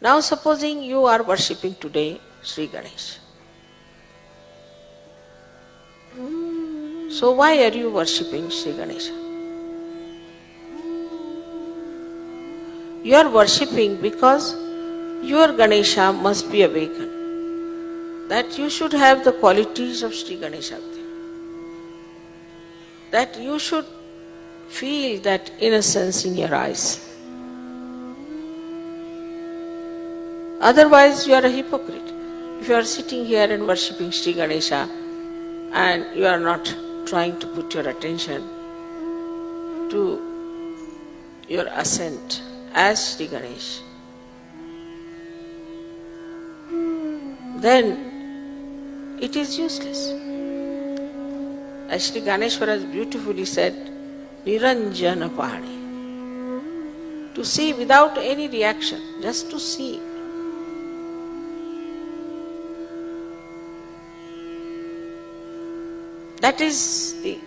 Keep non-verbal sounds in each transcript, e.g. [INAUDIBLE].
Now supposing you are worshipping today Sri Ganesh. So why are you worshipping Sri Ganesha? You are worshipping because your Ganesha must be awakened. That you should have the qualities of Sri Ganesha. That you should feel that innocence in your eyes. Otherwise, you are a hypocrite. If you are sitting here and worshipping Sri Ganesha and you are not trying to put your attention to your ascent as Sri Ganesh, then it is useless. As Sri Gyaneshwara beautifully said, Niranjana Pahani. To see without any reaction, just to see. That is the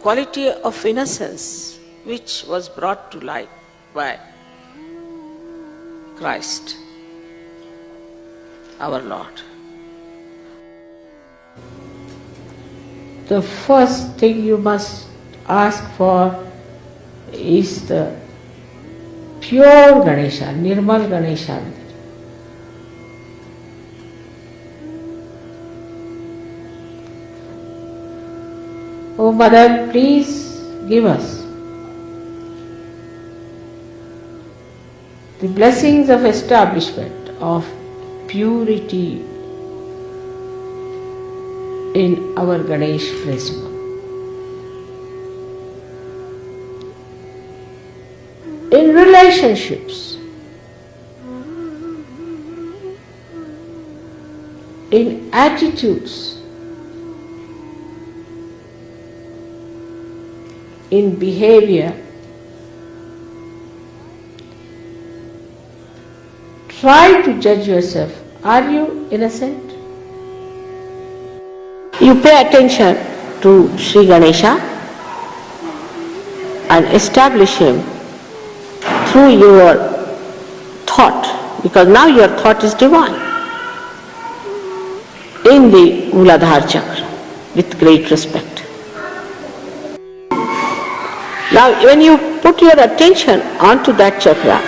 quality of innocence which was brought to light by Christ, our Lord. The first thing you must ask for is the pure Ganesha, Nirmal Ganesha. Oh Mother, please give us the blessings of establishment of purity in our Ganesh prism. In relationships, in attitudes, in behavior, try to judge yourself. Are you innocent? You pay attention to Sri Ganesha and establish him through your thought, because now your thought is divine, in the Muladhara chakra with great respect. Now when you put your attention onto that chakra,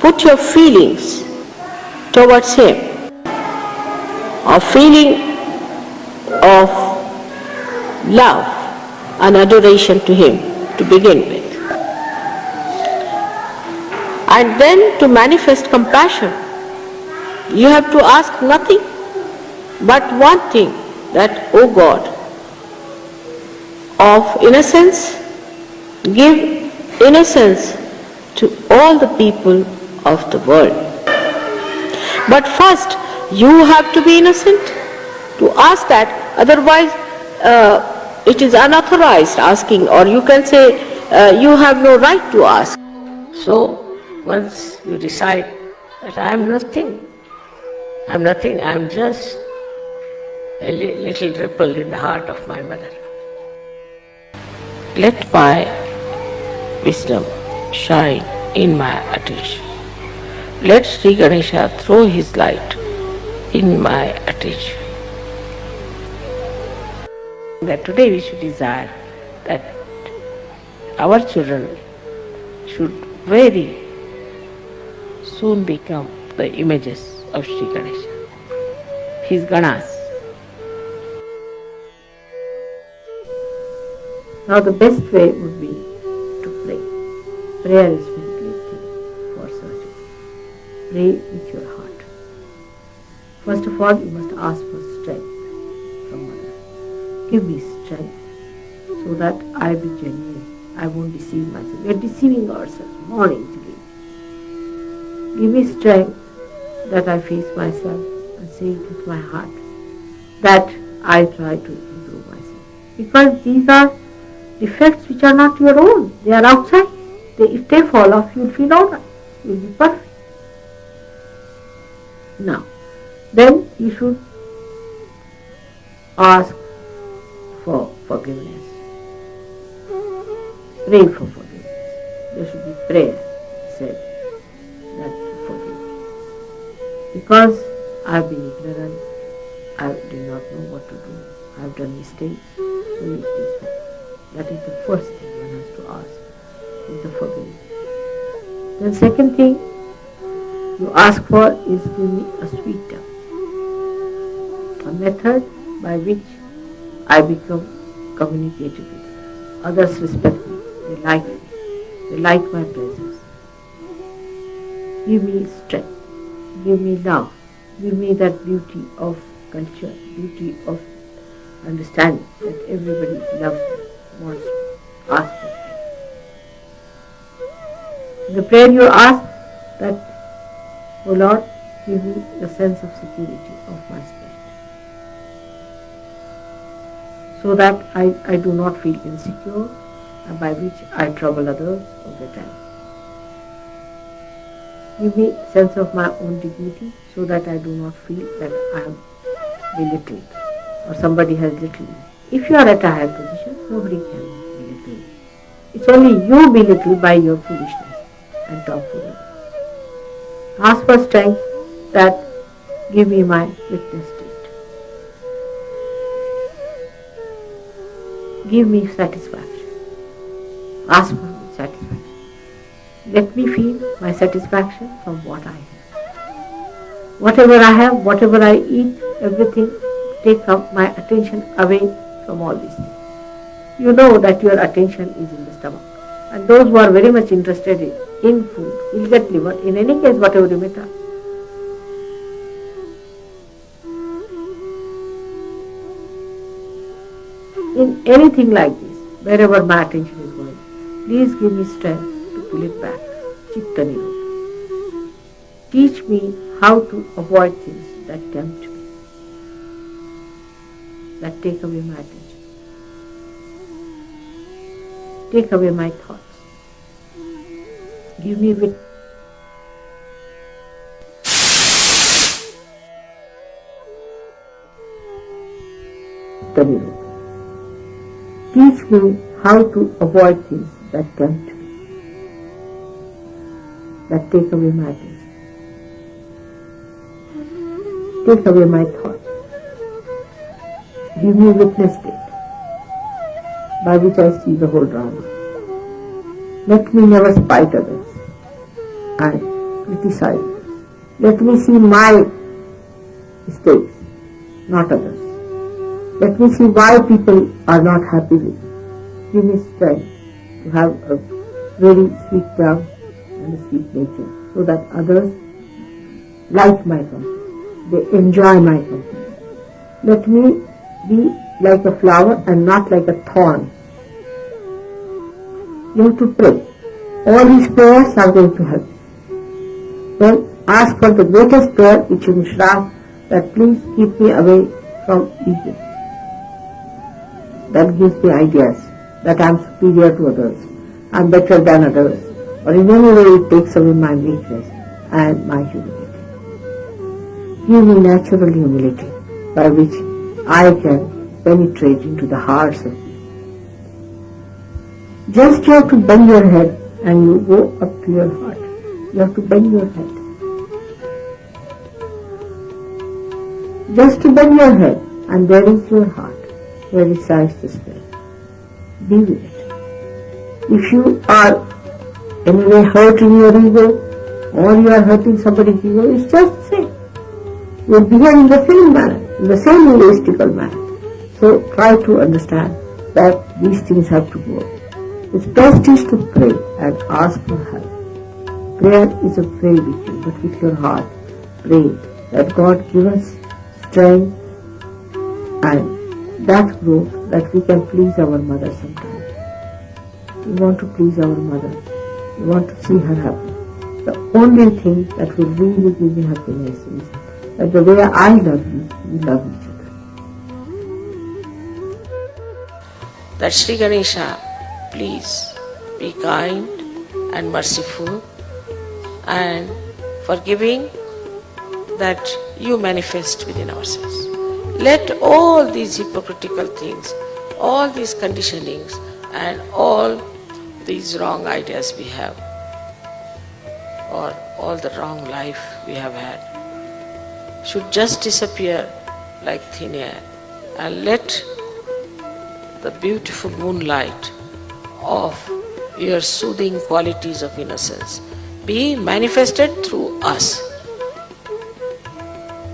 put your feelings towards him, a feeling of love and adoration to him to begin with. And then to manifest compassion, you have to ask nothing but one thing that, O God, of innocence, give innocence to all the people of the world. But first, you have to be innocent to ask that, otherwise uh, it is unauthorized asking or you can say uh, you have no right to ask. So once you decide that I am nothing, I am nothing, I am just a little ripple in the heart of my mother. Let my wisdom shine in my attention. Let Sri Ganesha throw his light in my attention. That today we should desire that our children should very soon become the images of Sri Ganesha, his Ganas. Now the best way would be to pray. Prayer is very great thing for surgery. Pray with your heart. First of all, you must ask for strength from Mother. Give me strength so that I be genuine. I won't deceive myself. We are deceiving ourselves morning to day. Give me strength that I face myself and say it with my heart that I try to improve myself. Because these are defects which are not your own. They are outside. They, if they fall off, you'll feel alright. You'll be perfect. Now, then you should ask for forgiveness. Pray for forgiveness. There should be prayer said that to forgive. Because I've been ignorant, I do not know what to do. I've done mistakes, so. That is the first thing one has to ask, is the forgiveness. The second thing you ask for is give me a sweet tongue, a method by which I become communicative with others. Others respect me, they like me, they like my presence. Give me strength, give me love, give me that beauty of culture, beauty of understanding that everybody loves me, me. In the prayer you ask that, O Lord, give me the sense of security of my spirit. So that I, I do not feel insecure and by which I trouble others all the time. Give me sense of my own dignity so that I do not feel that I am belittled or somebody has little. If you are at a higher position, nobody can belittle. It's only you belittled by your foolishness and tomfoolery. Ask for strength that give me my witness state. Give me satisfaction. Ask for satisfaction. Let me feel my satisfaction from what I have. Whatever I have, whatever I eat, everything take up my attention away from all these things. You know that your attention is in the stomach. And those who are very much interested in, in food will get liver. In any case, whatever you may have. In anything like this, wherever my attention is going, please give me strength to pull it back. Chitta. Teach me how to avoid things that tempt me, that take away my attention. Take away my thoughts. Give me wit. Teach me how to avoid things that tempt me, that take away my attention, take away my thoughts. Give me witness state by which I see the whole drama. Let me never spite others and criticize. Let me see my mistakes, not others. Let me see why people are not happy with me. Give me strength to have a very sweet tongue and a sweet nature so that others like my company. They enjoy my company. Let me be like a flower and not like a thorn. You have to pray. All these prayers are going to help. Then ask for the greatest prayer which you should that please keep me away from evil. That gives me ideas that I am superior to others, I am better than others, or in any way it takes away my weakness and my humility. Give me natural humility by which I can penetrate into the hearts of people. Just you have to bend your head and you go up to your heart. You have to bend your head. Just to bend your head and there is your heart where resides the spirit. Be with it. If you are anyway hurting your ego or you are hurting somebody's ego, it's just the same. You are behaving in the same manner, in the same egoistical manner. So try to understand that these things have to go. It's best is to pray and ask for help. Prayer is a pray with you, but with your heart. Pray that God give us strength and that growth that we can please our mother sometimes. We want to please our mother. We want to see her happy. The only thing that will really give me happiness is that the way I love you, we love each other. That Sri Ganesha, please be kind and merciful and forgiving that you manifest within ourselves. Let all these hypocritical things, all these conditionings and all these wrong ideas we have or all the wrong life we have had, should just disappear like thin air and let the beautiful moonlight of your soothing qualities of innocence be manifested through us.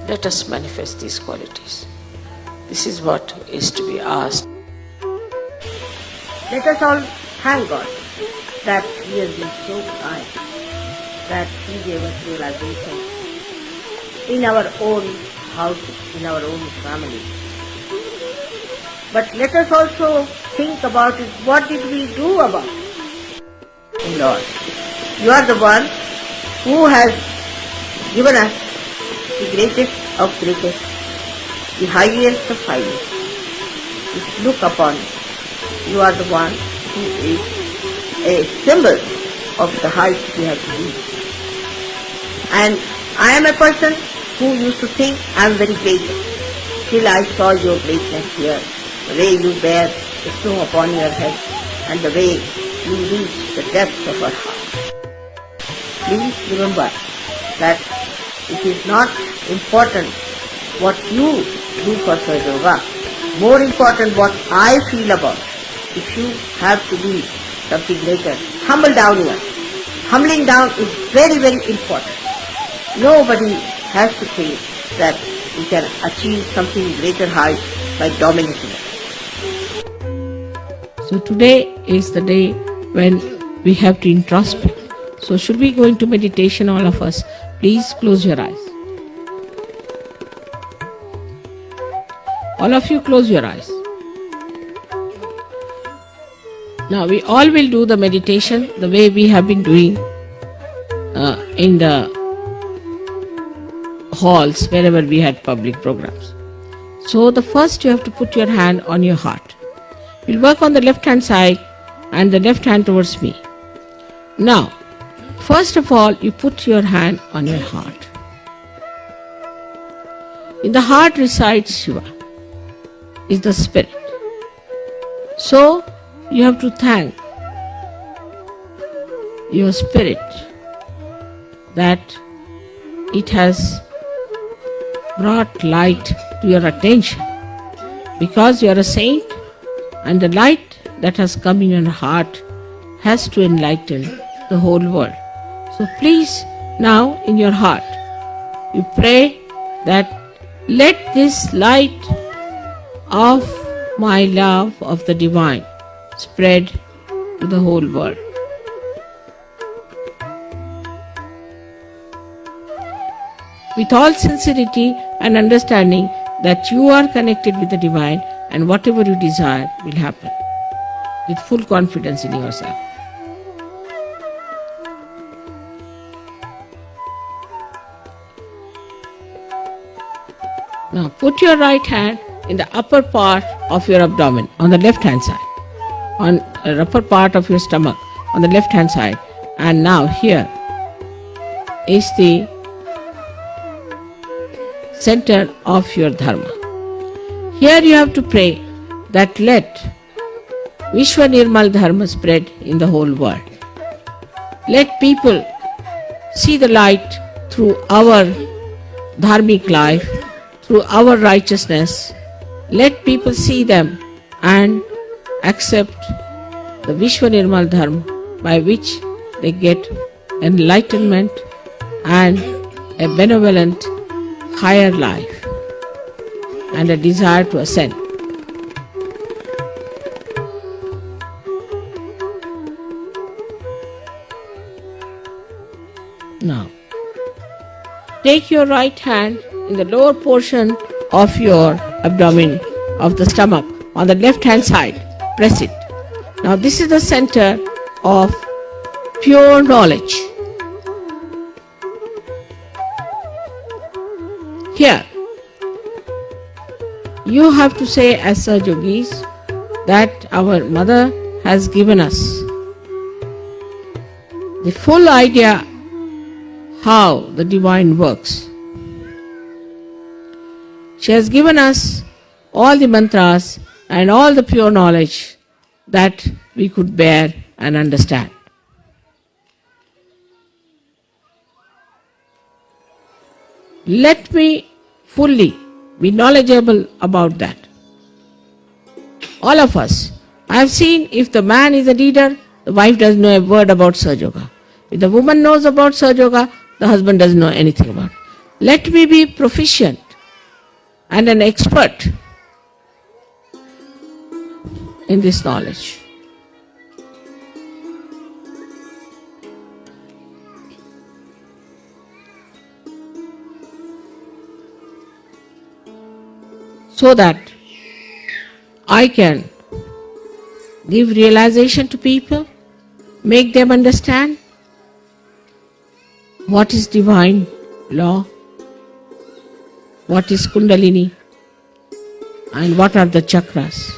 Let us manifest these qualities. This is what is to be asked. Let us all thank God that He has been so kind, that He gave us realization in our own house, in our own family. But let us also think about it. What did we do about it? Lord, you are the one who has given us the greatest of greatest, the highest of highest. Just look upon it. You are the one who is a symbol of the height we have reached. And I am a person who used to think I am very great till I saw your greatness here, the way you bear the snow upon your head and the way you reach the depths of our heart. Please remember that it is not important what you do for Sahaja Yoga, more important what I feel about. If you have to be something greater, humble down here. Humbling down is very, very important. Nobody has to think that we can achieve something greater height by dominating it. So today is the day when we have to introspect. So should we go into meditation, all of us? Please close your eyes. All of you close your eyes. Now we all will do the meditation the way we have been doing uh, in the halls wherever we had public programs. So the first you have to put your hand on your heart. We'll work on the left hand side and the left hand towards me. Now, first of all, you put your hand on your heart. In the heart resides Shiva, is the spirit. So, you have to thank your spirit that it has brought light to your attention because you are a saint and the light that has come in your heart has to enlighten the whole world. So please now in your heart you pray that let this light of my love of the divine spread to the whole world. With all sincerity and understanding that you are connected with the divine and whatever you desire will happen. With full confidence in yourself. Now put your right hand in the upper part of your abdomen on the left hand side on the upper part of your stomach on the left hand side and now here is the center of your dharma. Here you have to pray that let Vishwa Nirmal Dharma spread in the whole world. Let people see the light through our dharmic life, through our righteousness. Let people see them and accept the Vishwa Nirmal Dharma by which they get enlightenment and a benevolent higher life and a desire to ascend. Now, take your right hand in the lower portion of your abdomen of the stomach on the left hand side press it. Now this is the center of pure knowledge. You have to say as yogis that our mother has given us the full idea how the divine works. She has given us all the mantras and all the pure knowledge that we could bear and understand. Let me fully be knowledgeable about that. All of us. I have seen if the man is a leader, the wife doesn't know a word about Sahaja Yoga. If the woman knows about Sahaja Yoga, the husband doesn't know anything about it. Let me be proficient and an expert in this knowledge. So that I can give realization to people, make them understand what is divine law, what is Kundalini, and what are the chakras.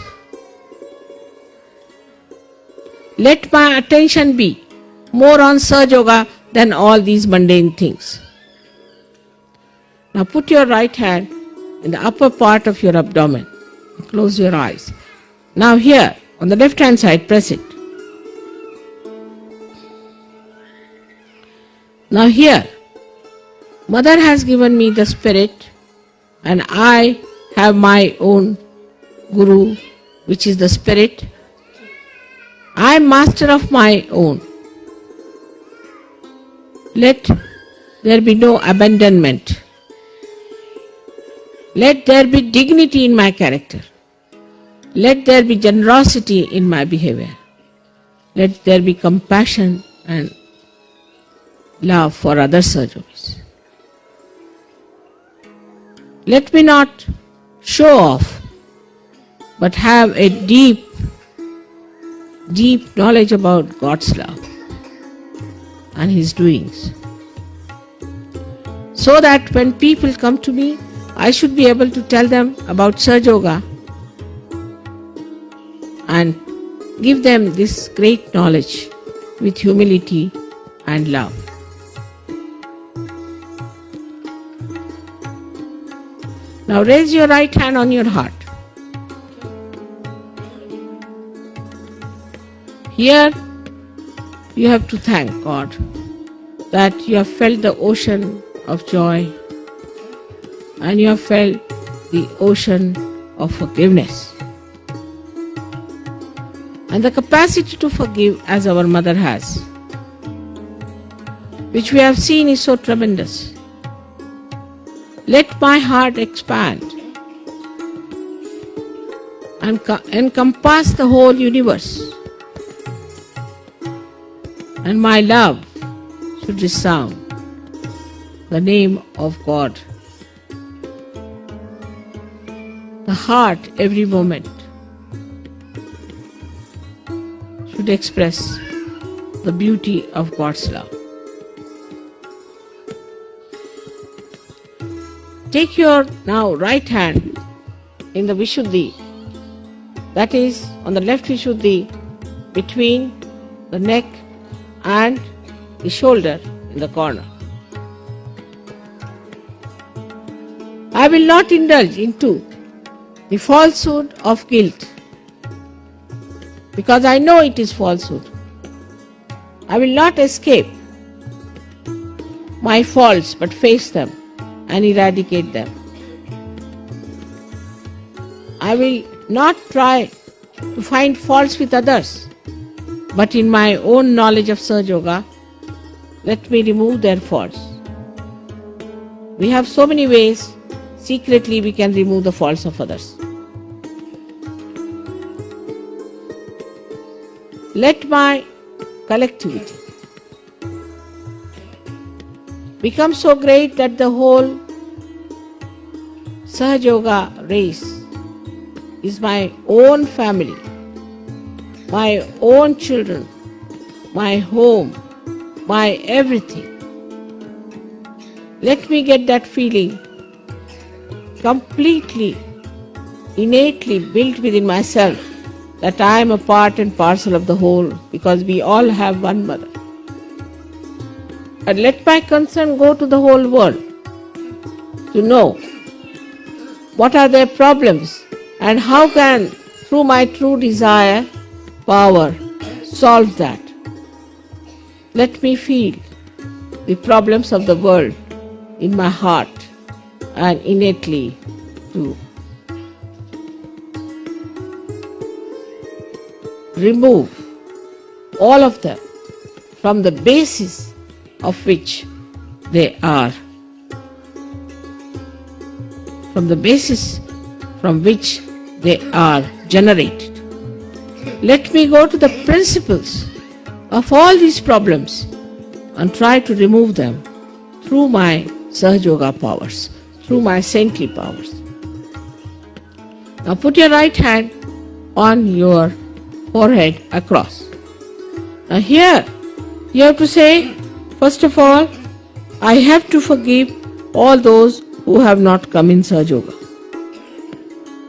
Let my attention be more on Sahaja Yoga than all these mundane things. Now put your right hand in the upper part of your abdomen. Close your eyes. Now here, on the left hand side, press it. Now here, Mother has given me the spirit and I have my own Guru, which is the spirit. I am master of my own. Let there be no abandonment. Let there be dignity in my character. Let there be generosity in my behavior. Let there be compassion and love for other surgeries. Let me not show off, but have a deep, deep knowledge about God's love and His doings. So that when people come to me, I should be able to tell them about Sahaja Yoga and give them this great knowledge with humility and love. Now raise your right hand on your heart. Here you have to thank God that you have felt the ocean of joy and you have felt the ocean of forgiveness and the capacity to forgive as our mother has, which we have seen is so tremendous. Let my heart expand and encompass the whole universe, and my love should resound the name of God. The heart every moment should express the beauty of God's love. Take your now right hand in the Vishuddhi, that is on the left Vishuddhi between the neck and the shoulder in the corner. I will not indulge into the falsehood of guilt because I know it is falsehood. I will not escape my faults but face them and eradicate them. I will not try to find faults with others, but in my own knowledge of Sahaja Yoga, let me remove their faults. We have so many ways secretly we can remove the faults of others. My collectivity becomes so great that the whole Sahaja Yoga race is my own family, my own children, my home, my everything. Let me get that feeling completely, innately built within myself that I am a part and parcel of the whole because we all have one mother. And let my concern go to the whole world to know what are their problems and how can, through my true desire, power, solve that. Let me feel the problems of the world in my heart and innately to remove all of them from the basis of which they are, from the basis from which they are generated. Let me go to the principles of all these problems and try to remove them through my Sahaja Yoga powers, through my saintly powers. Now put your right hand on your forehead across. Now here you have to say, first of all, I have to forgive all those who have not come in Sahaja Yoga.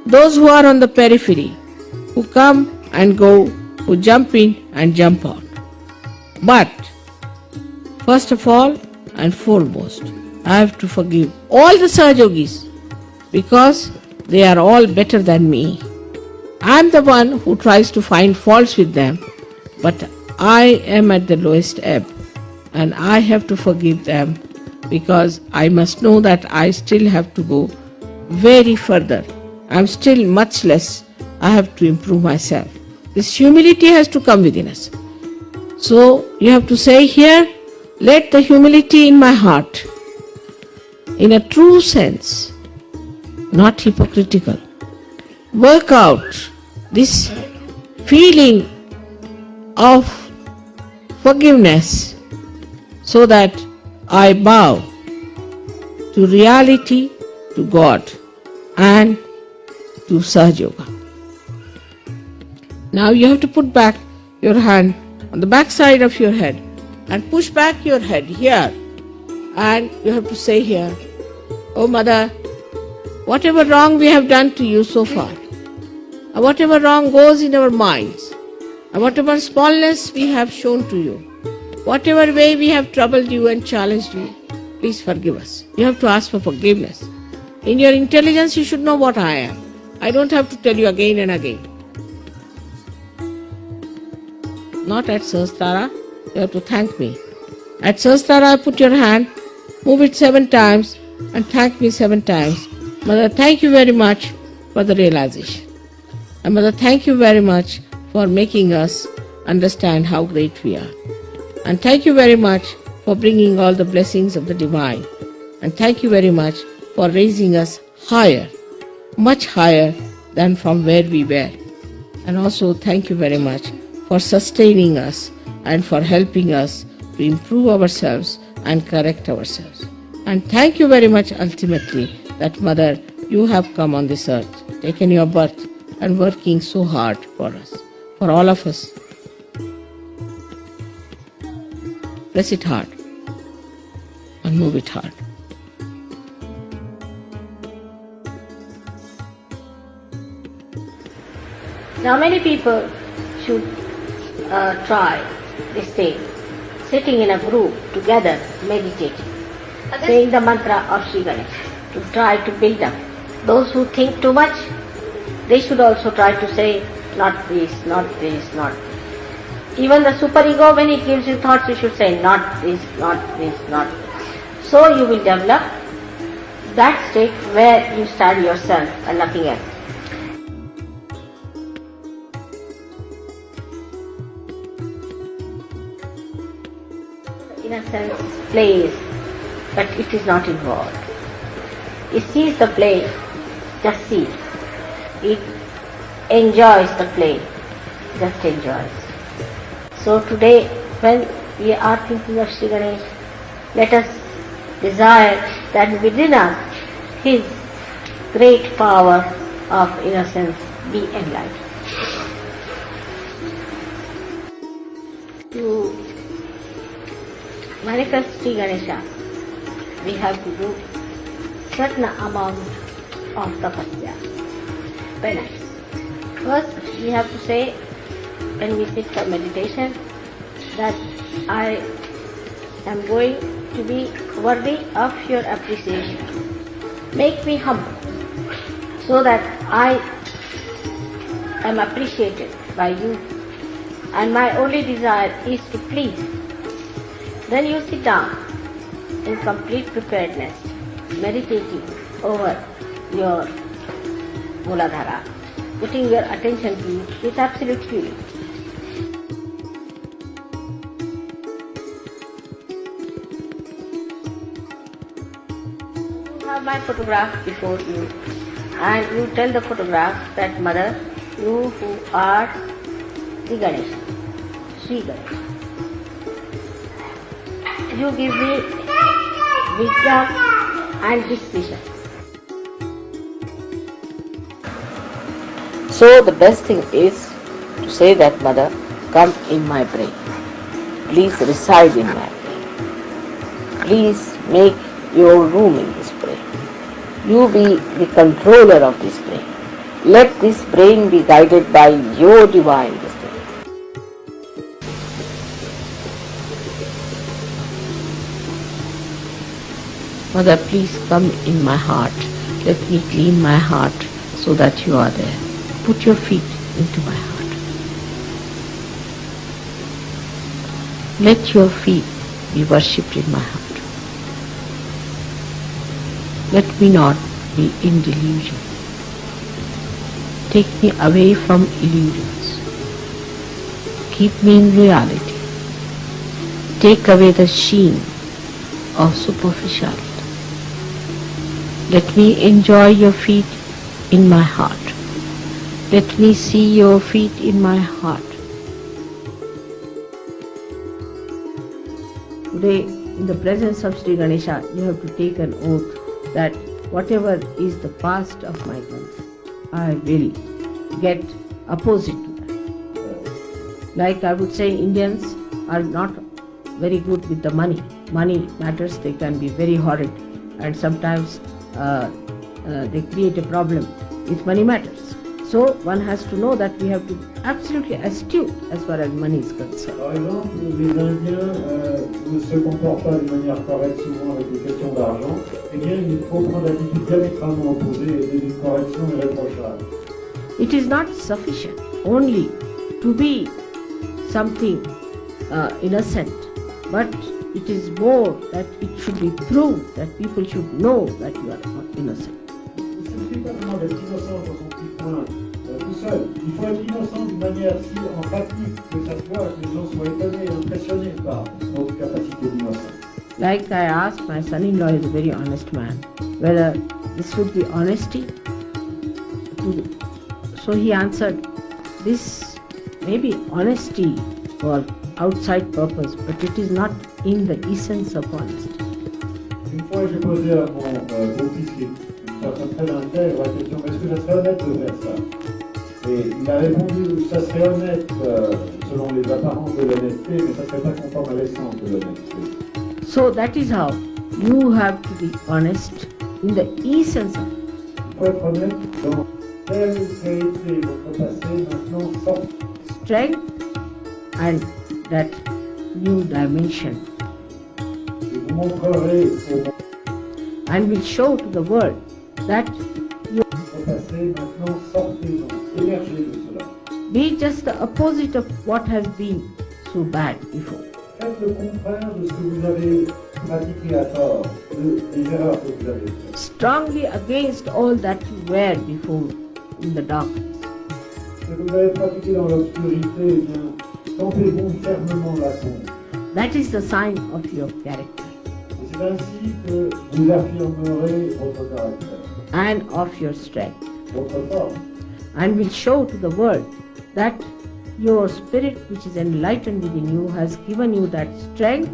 Those who are on the periphery, who come and go, who jump in and jump out. But first of all and foremost, I have to forgive all the Sahajogis because they are all better than me. I am the one who tries to find faults with them, but I am at the lowest ebb and I have to forgive them because I must know that I still have to go very further. I am still much less. I have to improve myself. This humility has to come within us. So you have to say here, let the humility in my heart, in a true sense, not hypocritical, work out this feeling of forgiveness so that I bow to reality, to God, and to Sahaja Yoga. Now you have to put back your hand on the back side of your head and push back your head here. And you have to say here, Oh Mother, whatever wrong we have done to you so far, whatever wrong goes in our minds, and whatever smallness we have shown to you, whatever way we have troubled you and challenged you, please forgive us. You have to ask for forgiveness. In your intelligence, you should know what I am. I don't have to tell you again and again. Not at Sahasrara, you have to thank me. At Sahasrara, put your hand, move it seven times, and thank me seven times. Mother, thank you very much for the realization. And Mother, thank you very much for making us understand how great we are. And thank you very much for bringing all the blessings of the divine. And thank you very much for raising us higher, much higher than from where we were. And also thank you very much for sustaining us and for helping us to improve ourselves and correct ourselves. And thank you very much ultimately that Mother, you have come on this earth, taken your birth and working so hard for us, for all of us. Press it hard and move it hard. Now many people should uh, try this thing, sitting in a group together, meditating, saying the mantra of Sri Ganesh to try to build up. Those who think too much, they should also try to say, not this, not this, not this. Even the superego, when it gives you thoughts, you should say, not this, not this, not this. So you will develop that state where you study yourself and nothing else. in a sense plays, but it is not involved. It sees the play, just see. It enjoys the play, just enjoys. So today, when we are thinking of Sri Ganesh, let us desire that within us His great power of innocence be enlightened. To manifest Sri Ganesha, we have to do certain amount of tapasya, penance. First, we have to say, when we sit for meditation, that I am going to be worthy of your appreciation. Make me humble, so that I am appreciated by you, and my only desire is to please then you sit down in complete preparedness, meditating over your Muladhara, putting your attention to it with absolute feeling. You have my photograph before you and you tell the photograph that mother, you who are the Ganesha, Sri Ganesha. You give me wisdom and discretion. So the best thing is to say that mother, come in my brain. Please reside in my brain. Please make your room in this brain. You be the controller of this brain. Let this brain be guided by your divine. Mother, please come in my heart. Let me clean my heart so that you are there. Put your feet into my heart. Let your feet be worshipped in my heart. Let me not be in delusion. Take me away from illusions. Keep me in reality. Take away the sheen of superficiality. Let me enjoy your feet in my heart. Let me see your feet in my heart. Today, in the presence of Sri Ganesha, you have to take an oath that whatever is the past of my life, I will get opposite to that. Like I would say, Indians are not very good with the money. Money matters, they can be very horrid, and sometimes they create a problem with money matters. So one has to know that we have to be absolutely astute as far as money is concerned. Par exemple, les Indiens euh, ne se comportent pas de manière correcte souvent avec les questions d'argent. Eh bien, il faut prendre l'attitude diamétralement opposée et d'une correction irréprochable. It is not sufficient only to be something uh, innocent, but it is more that it should be proved that people should know that you are not innocent. Il ne suffit pas seulement d'être innocent dans son petit coin tout seul. Il faut être innocent d'une manière si emphatique que ça se voit, que les gens soient étonnés et impressionnés par notre capacité d'innocence. Like I asked my son-in-law, is a very honest man, whether this would be honesty. So he answered, this may be honesty for outside purpose, but it is not in the essence of honesty. Une fois, j'ai posé à mon euh, beau-fils, une personne très intègre, la question est-ce que ça serait honnête de faire ça Et il a répondu ça serait honnête euh, selon les apparences de l'honnêteté, mais ça serait pas conforme à l'essence de l'honnêteté. So that is how you have to be honest in the essence of. Il faut être honnête dans tel qu'a votre passé, maintenant sort. strength and that new dimension and will show to the world that you be just the opposite of what has been so bad before. Strongly against all that you were before in the darkness. That is the sign of your character c'est ainsi que vous affirmerez votre caractère, and of your strength votre force. and will show to the world that your spirit which is enlightened within you has given you that strength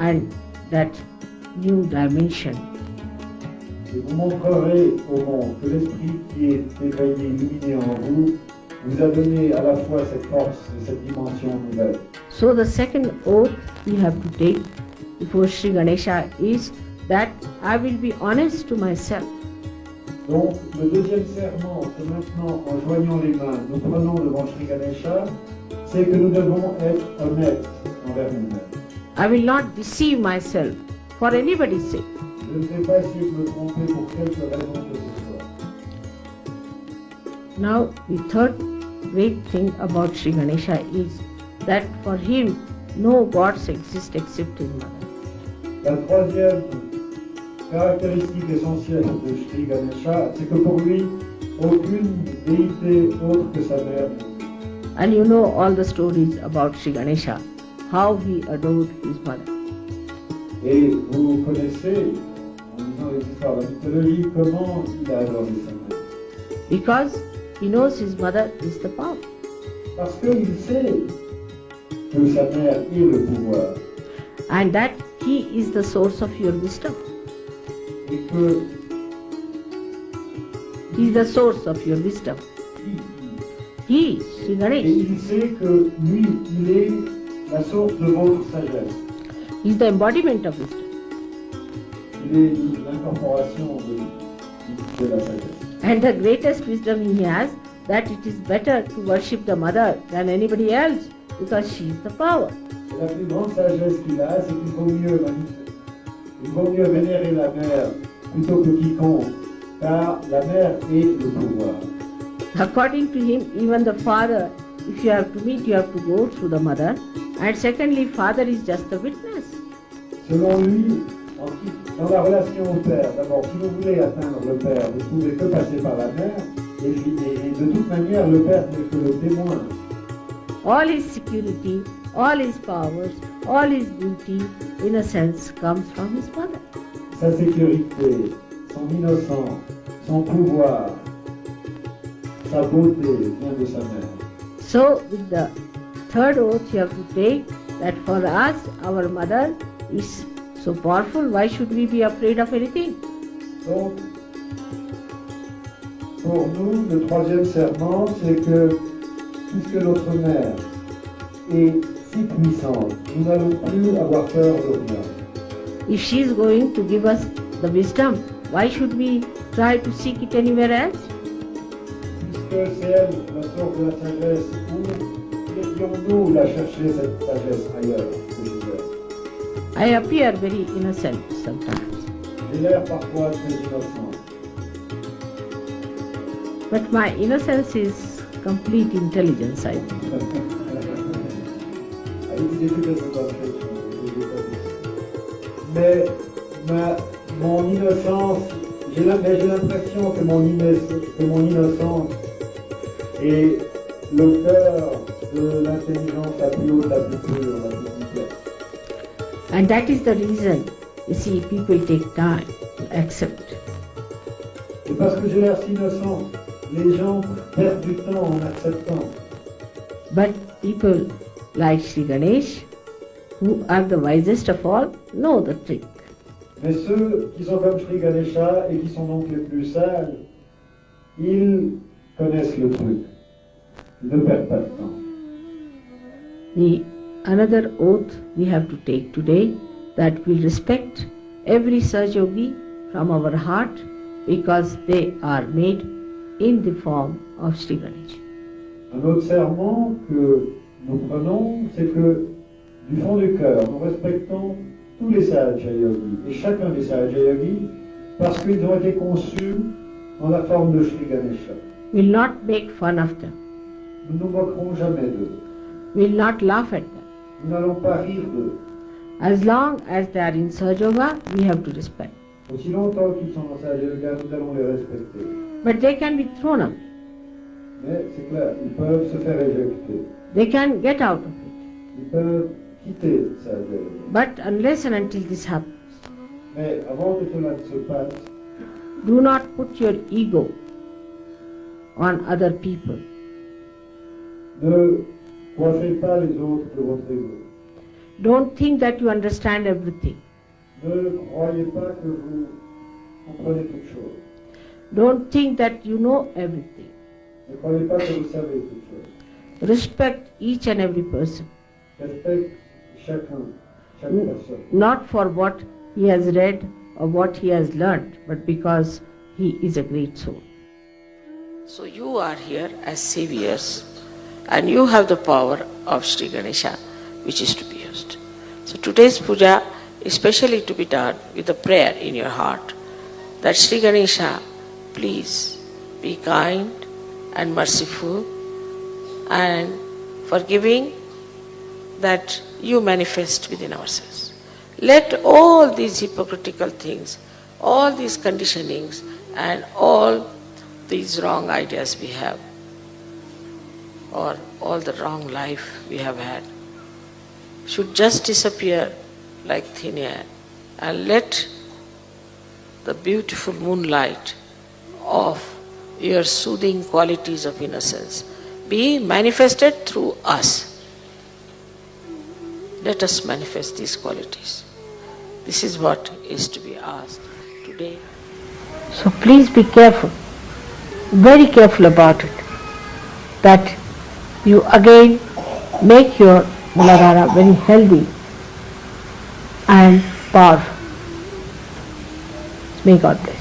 and that new dimension Et vous montrerez au monde que l'esprit qui est éveillé, illuminé en vous, vous a donné à la fois cette force et cette dimension nouvelle. So the second oath we have to take before Sri Ganesha is that I will be honest to myself. Donc, le deuxième serment que maintenant, en joignant les mains, nous prenons devant Sri Ganesha, c'est que nous devons être honnêtes envers nous-mêmes. I will not deceive myself for anybody's sake. Je ne vais pas essayer de me tromper pour quelque raison que ce soit. Now the third great thing about Sri Ganesha is that for him no gods exist except his mother. La troisième caractéristique essentielle de Sri Ganesha, c'est que pour lui, aucune déité autre que sa mère. And you know all the stories about Sri Ganesha, how he adored his mother. Et vous connaissez, en lisant les histoires de la mythologie, comment il a adoré sa mère. Because he knows his mother is the power. Parce qu'il sait que sa mère est le pouvoir And that he is the source of your wisdom. He is the source of your wisdom. He, Sri et Ganesh, il sait que lui, il source de votre sagesse. is the embodiment of wisdom. Il est l'incorporation de, de la sagesse. And the greatest wisdom he has that it is better to worship the mother than anybody else because she is the power. La plus grande sagesse qu'il a, c'est qu'il vaut mieux il vaut mieux vénérer la mère plutôt que quiconque, car la mère est le pouvoir. According to him, even the father, if you have to meet, you have to go through the mother. And secondly, father is just the witness. Selon lui, dans la relation au père, d'abord, si vous voulez atteindre le père, vous ne pouvez que passer par la mère, et, et- et de toute manière, le père n'est que le témoin. All his security, all his powers, all his beauty, in a sense, comes from his mother. Sa sécurité, son innocence, son pouvoir, sa beauté vient de sa mère. So, with the third oath, you have to take that for us, our mother is so powerful, why should we be afraid of anything? Donc, pour nous, le troisième serment, c'est que puisque notre mère est si puissante, nous n'allons plus avoir peur de rien. If she is going to give us the wisdom, why should we try to seek it anywhere else? Puisque c'est elle la source de la sagesse, où irions-nous la chercher, cette sagesse, ailleurs que chez elle I appear very innocent sometimes, J'ai l'air parfois très innocent, but my innocence is complete intelligence, I think. [LAUGHS] Dit. Mais ma, mon innocence, j'ai l'impression que mon, que mon innocence est le cœur de l'intelligence la plus haute, la plus pure, la plus complète. And that is the reason, you see, people take time to accept. Et parce que j'ai l'air si innocent, les gens perdent du temps en acceptant. But people like Sri Ganesh, who are the wisest of all, know the trick. Mais ceux qui sont comme Sri Ganesha et qui sont donc les plus sages, ils connaissent le truc. Ne perdent pas de temps. The another oath we have to take today that we respect every Sahaja Yogi from our heart because they are made in the form of Sri Ganesh. Un autre serment que nous prenons, c'est que du fond du cœur, nous respectons tous les Sahajayogis et chacun des Sahajayogis parce qu'ils ont été conçus dans la forme de Sri Ganesha. We'll not make fun of them. Nous ne nous moquerons jamais d'eux. We'll not laugh at them. Nous n'allons pas rire d'eux. As long as they are in Sahajoga, we have to respect. Aussi longtemps qu'ils sont dans Sahajayoga, nous allons les respecter. But they can be thrown away. Mais c'est clair, ils peuvent se faire éjecter. They can get out of it. Ils peuvent quitter Sahaja Yoga. But unless and until this happens, Mais avant que cela ne se passe, do not put your ego on other people. ne coiffez pas les autres de votre ego. Don't think that you understand everything. Ne croyez pas que vous comprenez toutes choses. Don't think that you know everything. Ne croyez pas que vous savez toutes choses. Respect each and every person, Respecte chacun, chaque Mm. not for what he has read or what he has learned, but because he is a great soul. So you are here as saviors and you have the power of Sri Ganesha which is to be used. So today's puja is specially to be done with a prayer in your heart that Sri Ganesha, please be kind and merciful and forgiving that you manifest within ourselves. Let all these hypocritical things all these conditionings and all these wrong ideas we have, or all the wrong life we have had, should just disappear like thin air and let the beautiful moonlight of your soothing qualities of innocence be manifested through us. Let us manifest these qualities. This is what is to be asked today. So please be careful, very careful about it, that you again make your Muladhara very healthy and powerful. May God bless.